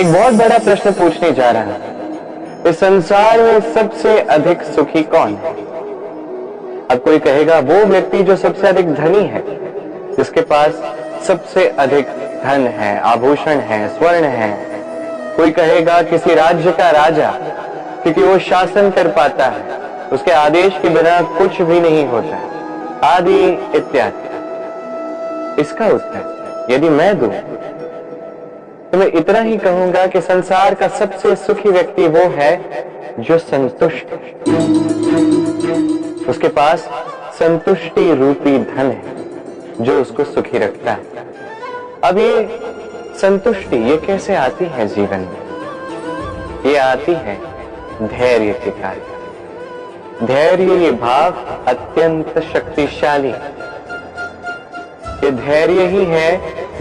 एक बहुत बड़ा प्रश्न पूछने जा रहा है। इस संसार में सबसे अधिक सुखी कौन है? अब कोई कहेगा, वो व्यक्ति जो सबसे अधिक धनी है, जिसके पास सबसे अधिक धन है, आभूषण है, स्वर्ण है। कोई कहेगा, किसी राज्य का राजा, क्योंकि वो शासन कर पाता है, उसके आदेश के बिना कुछ भी नहीं होता। आदि इत्यादि। इसका उत्तर, यदि मैं दूँ मैं इतना ही कहूँगा कि संसार का सबसे सुखी व्यक्ति वो है जो संतुष्ट उसके पास संतुष्टि रूपी धन है, जो उसको सुखी रखता है। अब ये संतुष्टि, ये कैसे आती है जीवन में? ये आती है धैर्य के कारण। धैर्य ये भाव अत्यंत शक्तिशाली ये धैर्य ही है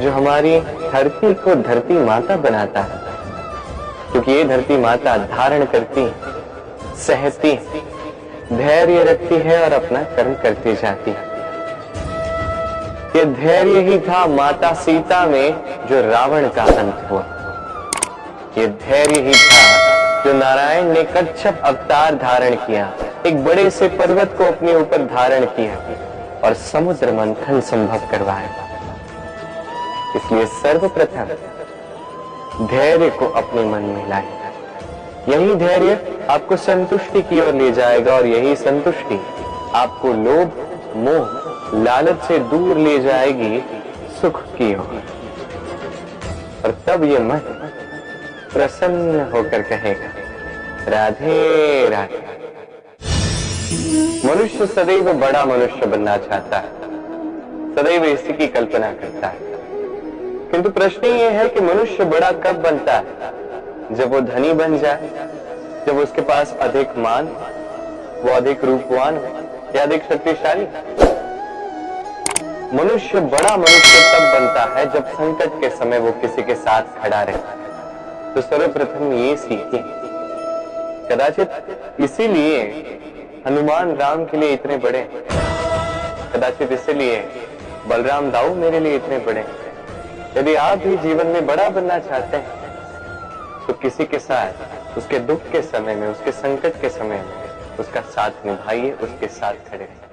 जो हमारी धरती को धरती माता बनाता है। क्योंकि ये धरती माता धारण करती, सहती, धैर्य रखती है और अपना कर्म करती जाती है। ये धैर्य ही था माता सीता में जो रावण का अंत हुआ। ये धैर्य ही था जो नारायण ने कच्छप अवतार धारण किया, एक बड़े से पर्वत को अपने ऊपर धारण किया और समुद्र मंथन संभव करवाया। इसलिए सर्वप्रथम धैर्य को अपने मन में लाए। यही धैर्य आपको संतुष्टि की ओर ले जाएगा और यही संतुष्टि आपको लोभ, मोह, लालच से दूर ले जाएगी, सुख की ओर। और तब ये मन प्रसन्न होकर कहेगा, राधे राधे। मनुष्य सदैव बड़ा मनुष्य बनना चाहता है। सदैव इसी की कल्पना करता है। किंतु प्रश्न ये है कि मनुष्य बड़ा कब बनता है? जब वो धनी बन जाए, जब उसके पास अधिक मान, वो अधिक रूपवान हो या अधिक शक्तिशाली? मनुष्य बड़ा मनुष्य तब बनता है जब संकट के समय वो किसी के साथ खड़ा रहता तो सर्वप्रथम ये सीखे। कदाचित इसीलिए हनुमान राम के लिए इतने बड़े कदाचित इसीलिए बलराम दाऊ मेरे लिए इतने बड़े यदि आप भी जीवन में बड़ा बनना चाहते हैं तो किसी के साथ, उसके दुख के समय में, उसके संकट के समय में, उसका साथ निभाइए, उसके साथ खड़े रहिए।